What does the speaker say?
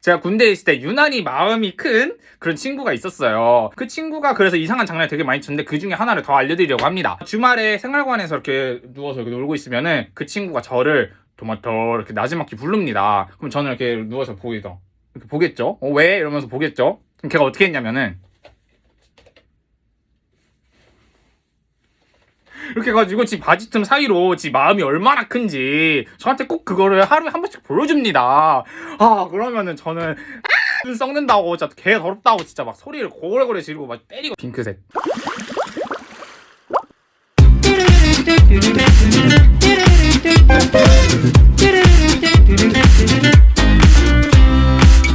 제가 군대에 있을 때 유난히 마음이 큰 그런 친구가 있었어요. 그 친구가 그래서 이상한 장난을 되게 많이 쳤는데 그 중에 하나를 더 알려드리려고 합니다. 주말에 생활관에서 이렇게 누워서 이렇게 놀고 있으면은 그 친구가 저를 토마토 이렇게 나지막히 부릅니다. 그럼 저는 이렇게 누워서 보이죠. 이렇게 보겠죠? 어, 왜? 이러면서 보겠죠? 그럼 걔가 어떻게 했냐면은 이렇게 해가지고 지 바지 틈 사이로 지 마음이 얼마나 큰지 저한테 꼭 그거를 하루에 한 번씩 보여줍니다. 아 그러면은 저는 아, 눈 썩는다고 진짜 개 더럽다고 진짜 막 소리를 고래고래 지르고 막 때리고 핑크색